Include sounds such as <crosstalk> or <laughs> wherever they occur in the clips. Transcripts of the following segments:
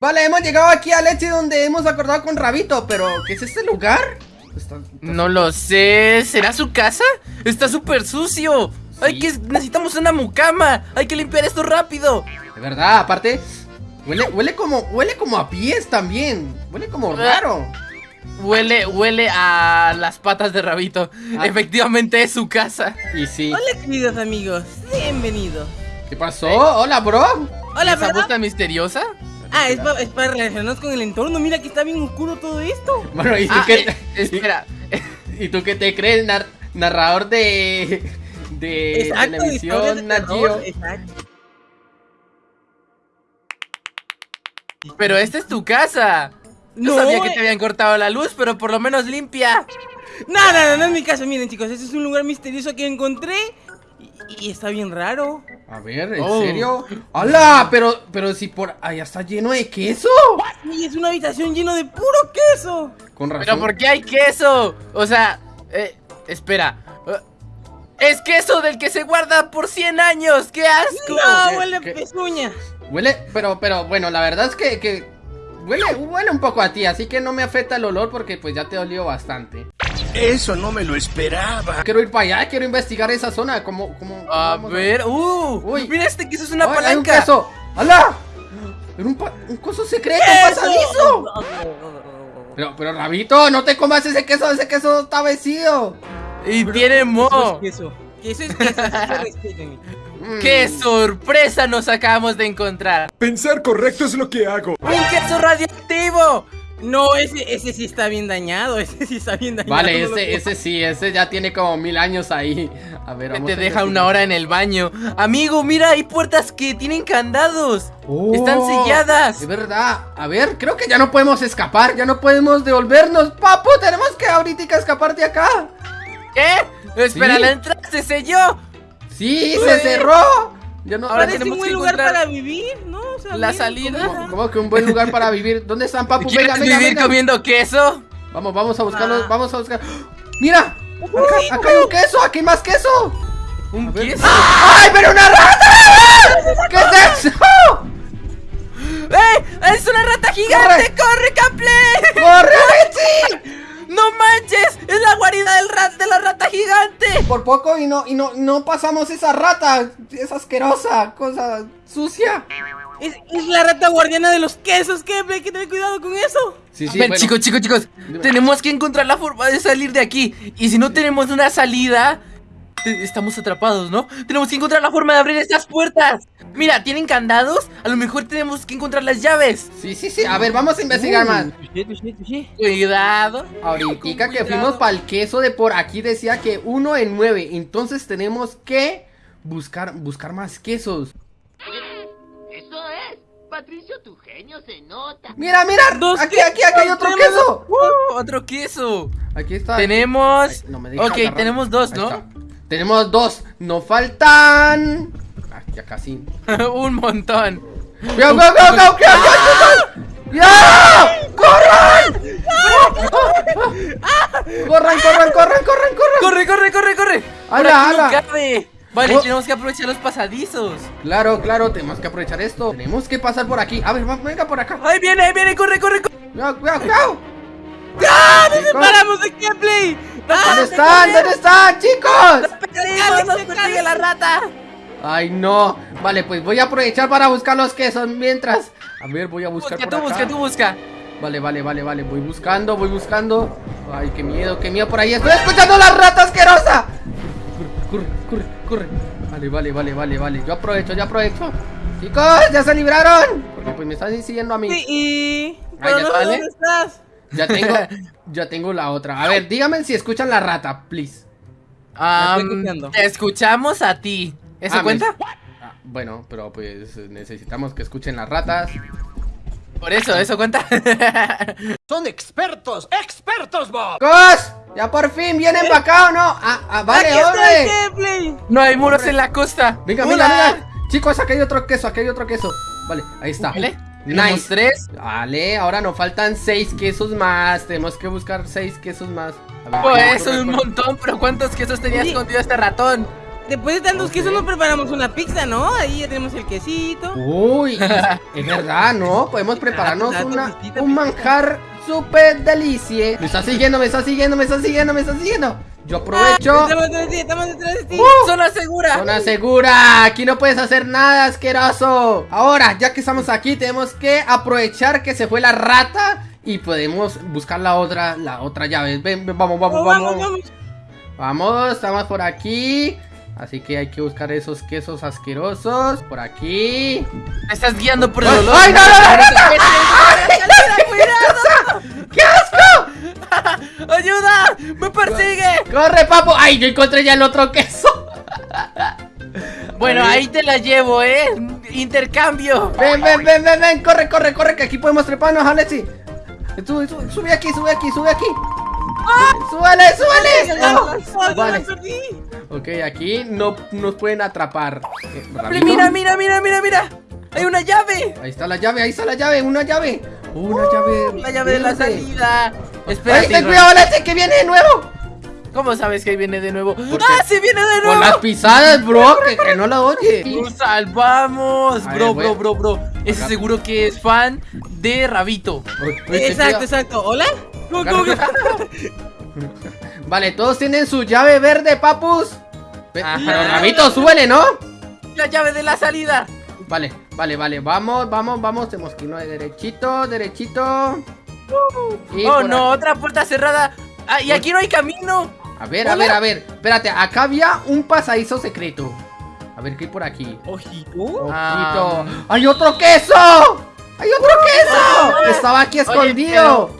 Vale, hemos llegado aquí a Leche donde hemos acordado con Rabito, pero ¿qué es este lugar? Está, no lo sé, ¿será su casa? Está súper sucio. Hay que, necesitamos una mucama. Hay que limpiar esto rápido. De verdad, aparte Huele, huele como, huele como a pies también. Huele como raro. Huele, huele a las patas de Rabito. Ah. Efectivamente es su casa. Y sí. Hola queridos amigos, bienvenidos. ¿Qué pasó? Hola bro. Hola ¿Esa puta misteriosa? Ah, es, para relacionarnos con el entorno. Mira que está bien oscuro todo esto. Bueno, ¿y tú ah, qué? Eh, espera. <laughs> ¿Y tú qué te crees, narrador de. de televisión, Nagio? Pero esta es tu casa. No, sabía que te habían cortado la luz, pero por lo menos limpia. No, no, no, no es mi casa. Miren, chicos, este es un lugar misterioso que encontré. Y, está bien raro. A ver, ¿en oh. serio? ¡Hala! Pero, pero si por allá está lleno de queso. Sí, es una habitación llena de puro queso. Con razón. ¿Pero por qué hay queso? O sea, eh, espera. Eh, es queso del que se guarda por 100 años. ¡Qué asco! No, huele a pezuña. Huele, pero, pero, bueno, la verdad es que, que huele, huele un poco a ti, así que no me afecta el olor porque pues ya te dolió bastante. Eso no me lo esperaba. Quiero ir para allá, quiero investigar esa zona. Como, como. A ver, uh, Uy. mira este que eso es una palanca. Hay un queso. ¡Hala! Era un, un coso secreto, un pasadizo. Pero, pero, Rabito, no te comas ese queso, ese queso está vencido. Y tiene mo. Queso. Queso es queso, mm. ¡Qué sorpresa nos acabamos de encontrar! Pensar correcto es lo que hago. ¡Un queso radioactivo! No, ese, ese sí está bien dañado, <laughs> ese sí está bien dañado. Vale, ese, ese <laughs> sí, ese ya tiene como mil años ahí. A ver, vamos Te deja una hora en el baño. Amigo, mira, hay puertas que tienen candados. Están oh, selladas. Es verdad. A ver, creo que ya no podemos escapar, ya no podemos devolvernos. Papu, tenemos que ahorita escapar de acá. ¿Qué? Espera, la entrada se selló. Sí, se cerró. Ya no, Ahora tenemos un buen lugar para vivir, ¿no? La salida. ¿Cómo, que un buen lugar para vivir? ¿Dónde están, papu? Venga, venga, vivir comiendo queso? Vamos, vamos a buscarlo, ah. vamos a buscar. ¡Mira! Acá, hay un queso, aquí hay más queso. ¿Un queso? ¡Ay, pero una rata! ¿Qué es eso? ¡Eh! ¡Es una rata gigante! ¡Corre, Caple! ¡Corre, Richie! ¡No manches! ¡Es la guarida del rat, de la rata gigante! Por poco y no, y no, no pasamos esa rata. Es asquerosa, cosa sucia. Es, la rata guardiana de los quesos, que hay que tener cuidado con eso. Sí, sí, Ven, chicos, chicos, chicos. Tenemos que encontrar la forma de salir de aquí. Y si no tenemos una salida, Estamos atrapados, ¿no? Tenemos que encontrar la forma de abrir estas puertas. Mira, ¿tienen candados? A lo mejor tenemos que encontrar las llaves. Sí, sí, sí, a ver, vamos a investigar más. Cuidado. Ahorita que fuimos para el queso de por aquí decía que uno en nueve. Entonces tenemos que buscar, buscar más quesos. Eso es Patricio, tu genio se nota Mira, mira, aquí, aquí, aquí hay otro queso uh, Otro queso Aquí está Tenemos... ok, tenemos dos, ¿no? Tenemos dos. Nos faltan. Ah, ya casi. <laughs> Un montón. ¡Cuidado, cuidado, cuidado, cuidado! ¡Ya! ¡Corran! ¡Corran, corran, corran, corran, corran! ¡Corre, corre, corre, corre! ¡Hala, hala! Vale, oh. tenemos que aprovechar los pasadizos. Claro, claro, tenemos que aprovechar esto. Tenemos que pasar por aquí. A ver, venga por acá. ¡Ahí viene, ahí viene! ¡Corre, corre, corre! ¡Cuidado, cuidado, cuidado! ¡Ah! ¡Nos separamos de Kepler! ¿Dónde están? ¿Dónde están, chicos? ¡Nos persigue la rata! Ay, no. Vale, pues voy a aprovechar para buscar los quesos mientras. A ver, voy a buscar busca, tú busca, tú busca. Vale, vale, vale, vale. Voy buscando, voy buscando. Ay, qué miedo, qué miedo por ahí. ¡Estoy escuchando la rata asquerosa! Corre, corre, corre, corre. Vale, vale, vale, vale, vale. Yo aprovecho, yo aprovecho. Chicos, ya se libraron. Porque pues me están siguiendo a mí. Sí, y... ¿Dónde estás? Ya tengo, <laughs> ya tengo la otra. A ver, díganme si escuchan la rata, please. te escuchamos a ti. ¿Eso ah, cuenta? Ah, bueno, pero pues necesitamos que escuchen las ratas. Por eso, eso cuenta. <laughs> Son expertos, expertos, Bob. ¡Cos! Ya por fin vienen para acá o no. Ah, ah vale, hombre. No hay muros en la costa. Venga, venga, venga. Chicos, aquí hay otro queso, aquí hay otro queso. Vale, ahí está. Vale. Nice. tres. Vale, ahora nos faltan seis quesos más. Tenemos que buscar seis quesos más. pues eso es un montón, pero ¿cuántos quesos tenía escondido este ratón? Después de tantos quesos nos preparamos una pizza, ¿no? Ahí ya tenemos el quesito. Uy, <laughs> es verdad, ¿no? Podemos prepararnos una, un manjar súper delicie. Me está siguiendo, me está siguiendo, me está siguiendo, me está siguiendo. Yo aprovecho. Estamos detrás de ti, estamos detrás de ti. Zona segura. Zona segura, aquí no puedes hacer nada asqueroso. Ahora, ya que estamos aquí, tenemos que aprovechar que se fue la rata y podemos buscar la otra, la otra llave. Ven, ven, vamos, vamos, Oh, vamos. vamos, vamos. Vamos, estamos por aquí. Así que hay que buscar esos quesos asquerosos. Por aquí. Me estás guiando por el ¡Ay, olor. ay, no, no, no, ¡Qué asco! ¡Ayuda! ¡Me persigue! ¡Corre, papo! ¡Ay, yo encontré ya el otro queso! Bueno, Ahí. ahí te la llevo, ¿eh? Intercambio. Ven, ven, ven, ven, ven, corre, corre, corre, que aquí podemos treparnos, Alexi. Sube, sube, sube aquí, sube aquí, sube aquí. Súbale, súbale. Oh, vale. Ok, aquí no nos pueden atrapar. Eh. Mira, mira, mira, mira, mira. Hay una llave. Ahí está la llave, ahí está la llave, una llave. Una llave. La llave de la salida. Ay, Espérate. ten cuidado, Alexi, que viene de nuevo. ¿Cómo sabes que viene de nuevo? ¡Ah, sí viene de Con las nuevo! pisadas, bro, que, que no la oye. ¡Nos salvamos! Bro, bro, bro, bro. Ese seguro que es fan de Rabito. Uy, uy, ten Exacto, exacto. ¿Hola? ¿Cómo, cómo que- <laughs> Vale, todos tienen su llave verde, papus. Pero Rabito, súbele, ¿no? La llave de la salida. Vale, vale, vale, vamos, vamos, vamos, tenemos que irnos de derechito, derechito. Y oh, no, aquí. otra puerta cerrada. Ah, y aquí no hay camino. A ver, a ver, a ver, espérate, acá había un pasadizo secreto. A ver, ¿qué hay por aquí? Ojito. Ojito. Ah. ¡Hay otro queso! ¡Hay otro queso! Estaba aquí escondido.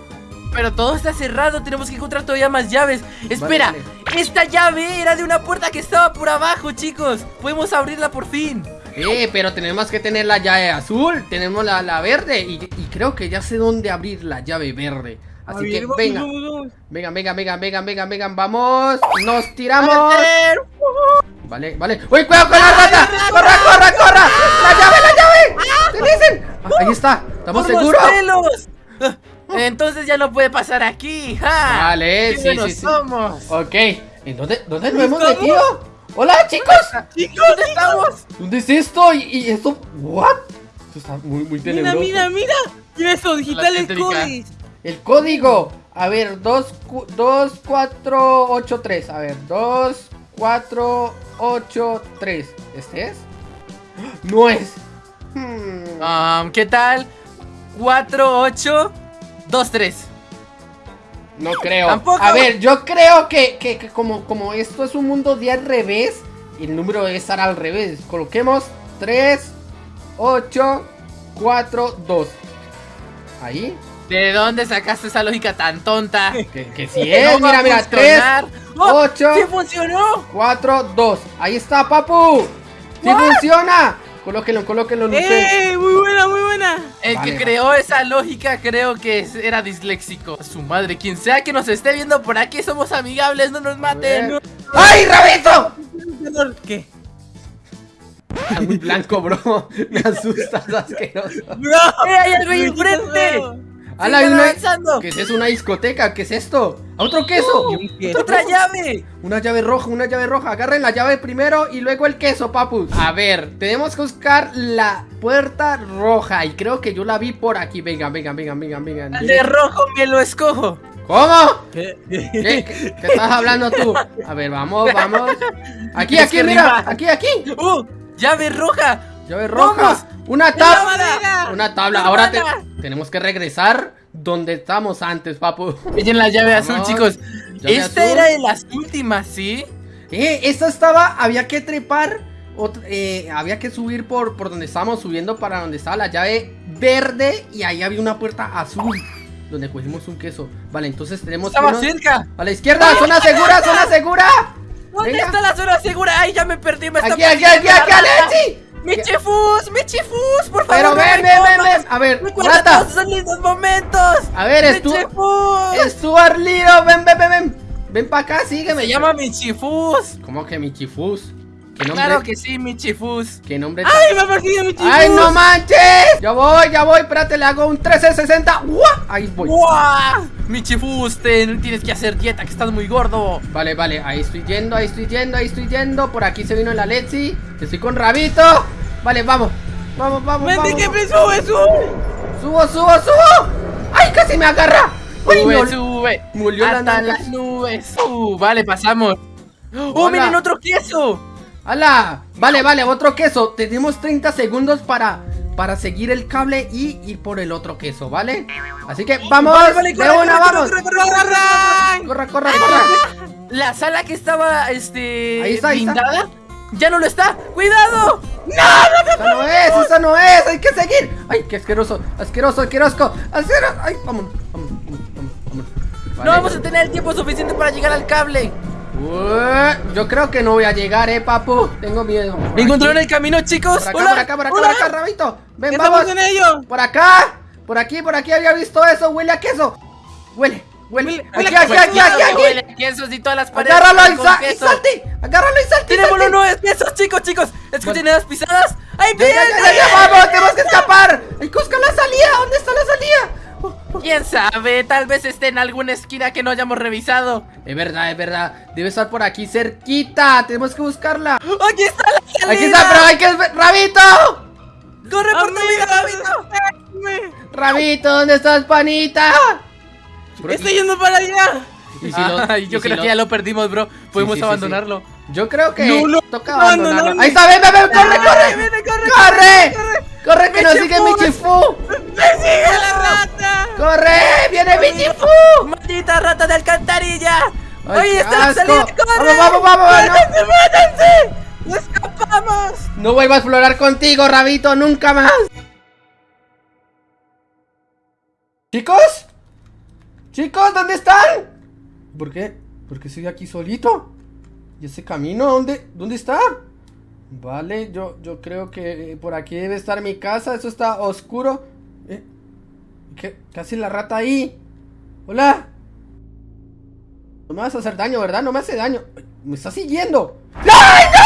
Pero todo está cerrado, tenemos que encontrar todavía más llaves. Espera, vale. esta llave era de una puerta que estaba por abajo, chicos. Podemos abrirla por fin. Eh, pero tenemos que tener la llave azul, tenemos la, la verde y, y creo que ya sé dónde abrir la llave verde. A Así ver, que vamos, venga, vamos, venga, venga, venga, venga, venga, venga, vamos, nos tiramos. Vale, vale. ¡Uy, cuidado con la rata! ¡Corra, corra, corra! ¡La llave, la llave! ¿Qué dicen? Ah, Ahí está, ¿estamos ¡Por los seguros? Ah, Entonces ya no puede pasar aquí. ¡Ja! Vale, ¡Qué sí, sí, sí. somos! Ok, ¿en dónde, dónde nos hemos metido? ¡Hola, chicos! ¿Dónde estamos? ¿Dónde es esto? ¿Y, y esto? ¿What? Esto está muy, muy Mira, tenebroso. mira, mira. Mira eso, digitales codes. El código. A ver, 2, 2, 4, 8, 3. A ver, 2, 4, 8, 3. ¿Este es? No es. Hmm. Um, ¿Qué tal? 4, 8, 2, 3. No creo. Tampoco. A ver, yo creo que, que- que como, como esto es un mundo de al revés, el número debe estar al revés. Coloquemos 3, 8, 4, 2. Ahí. ¿De dónde sacaste esa lógica tan tonta? <laughs> Que, que sí <laughs> es. No mira, mira. 3, funcionar. ¡Oh! ocho. ¡Sí funcionó! 4, 2. Ahí está, papu. ¡Sí funciona! Colóquenlo, colóquenlo. ¡Eh! Muy buena, muy buena. Creó esa lógica creo que era disléxico. Su madre, quien sea que nos esté viendo por aquí, somos amigables, no nos maten. ¡Ay, Rabito! ¿Qué? Está muy blanco, bro. Me asustas, asqueroso. ¡Bro! ¡Eh, hay algo ahí enfrente! ¡Hala, avanzando. ¿Qué es eso? ¿Una discoteca? ¿Qué es esto? ¡Otro queso! ¡Otra llave! Una llave roja, una llave roja. Agarren la llave primero y luego el queso, papus. A ver, tenemos que buscar la puerta roja. Y creo que yo la vi por aquí. Venga, venga, venga, venga, venga. El de rojo me lo escojo. ¿Cómo? ¿Qué? ¿Qué, qué- qué estás hablando tú? A ver, vamos, vamos. <laughs> Aquí, aquí, mira. Aquí, aquí. ¡Uh! ¡Llave roja! Llave roja. Una tabla! Una tabla. Ahora tenemos que regresar donde estamos antes, papu. <laughs> Pillen la llave azul, chicos. Llave Esta azul. era de las últimas, ¿sí? Eh, esta estaba, había que trepar, eh, había que subir por, por donde estábamos subiendo para donde estaba la llave verde y ahí había una puerta azul donde cogimos un queso. Vale, entonces tenemos que Estaba irnos cerca. a la izquierda, zona segura, zona segura. ¿Dónde Venga. está la zona segura? ¡Ay, ya me perdí! Me está Aquí, aquí, aquí, aquí. Alexi. ¡Mi chifus! ¡Mi chifus! ¡Por favor! Pero ven, ven, ven, ven. A ver, ¡Recuerda rata. todos esos lindos momentos! A ver, ¡Mi estu chifus! Stuart Little, ven, ven, ven, ven. Ven para acá, sígueme. Se llama mi chifus. ¿Cómo que mi chifus? ¿Qué nombre? Claro que sí, Michifus. ¿Qué nombre? ¡Ay, me ha perseguido mi chico! ¡Ay, no manches! Ya voy, ya voy, espérate, le hago un 1360. ¡Guau! Ahí voy. ¡Guau! Michifus, te- tienes que hacer dieta, que estás muy gordo. Vale, vale, ahí estoy yendo, ahí estoy yendo, ahí estoy yendo. Por aquí se vino la Letzi. Estoy con Rabito. Vale, vamos. Vamos, vamos, ¡Vente, vamos. que me sube, sube! ¡Subo, subo, subo! ¡Ay, casi me agarra! ¡Uy, Sube, no! sube. Murió la Hasta las nubes. Uh, vale, pasamos. ¡Oh, miren otro queso! ¡Hala! Vale, vale, otro queso. Tenemos 30 segundos para, para seguir el cable y ir por el otro queso, ¿vale? Así que vamos, Vale, vale, de corre, una, corre, vamos. corre, corre, corre, corre. Corre, corre, corre. La sala que estaba, este, Ahí está, ahí está. blindada, ya no lo está. ¡Cuidado! Esa no es, esa no es, hay que seguir. Ay, qué asqueroso, asqueroso, asqueroso, asqueroso. Ay, vamos, vamos, vamos, vamos, vamos. No Vale. vamos a tener el tiempo suficiente para llegar al cable. Ué, Yo creo que no voy a llegar, eh, papu. Tengo miedo. Aquí, ¿Encontraron el camino, chicos? Por acá, Hola. por acá, por acá, hola. por acá, Rabito. Ven, ¡Estamos vamos. en ello! Por acá, por aquí, por aquí había visto eso. Huele a queso. Huele, huele. Huele- Aquí, huele aquí, aquí, aquí, aquí, aquí. Huele y todas las paredes. Agárralo y, salte. Agárralo y salte. Tirémoslo salte. nueve quesos, chicos, chicos. Escuchen las pisadas. Ya, ya, vamos, tenemos que escapar. Hay que buscar la salida. ¿Dónde está la salida? ¿Quién sabe? Tal vez esté en alguna esquina que no hayamos revisado. Es verdad, es verdad. Debe estar por aquí cerquita. Tenemos que buscarla. ¡Aquí está la salida! Aquí está, pero hay que. ¡Rabito! ¡Corre por tu vida, ¡Amigos, Rabito! ¡Rabito! ¿Dónde estás, panita? ¡Estoy yendo para allá! Y si lo- Ay, y yo si creo lo- que ya lo perdimos, bro. Podemos sí, sí, abandonarlo. Yo creo que No, no, toca no, abandonarlo. no, no, Ahí está, ven, ven, ven, corre, corre. Vete, corre, ¡Corre! ¡Corre que nos sigue Michifu. ¡Persigue a la rata! ¡Corre! ¡Viene Michifu! ¡Maldita rata de alcantarilla! Ay, ¡Ahí qué está salida! ¡Corre! ¡Vamos, vamos, vamos! no. ¡Métanse, métanse! ¡Escapamos! No vuelvo a explorar contigo, Rabito, nunca más. ¿Chicos? ¿Chicos, dónde están? ¿Por qué? ¿Por qué estoy aquí solito? ¿Y ese camino? ¿Dónde, dónde está? Vale, yo, yo creo que eh, por aquí debe estar mi casa. Eso está oscuro. Eh, ¿Qué, qué hace la rata ahí? Hola. No me vas a hacer daño, ¿verdad? No me hace daño. Me está siguiendo. ¡Ay, no!